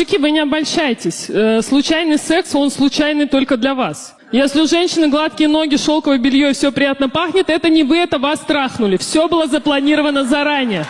Мужики, вы не обольщайтесь. Э, случайный секс, он случайный только для вас. Если у женщины гладкие ноги, шелковое белье и все приятно пахнет, это не вы, это вас трахнули. Все было запланировано заранее.